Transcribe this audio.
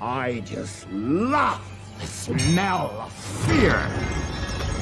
I just love the smell of fear.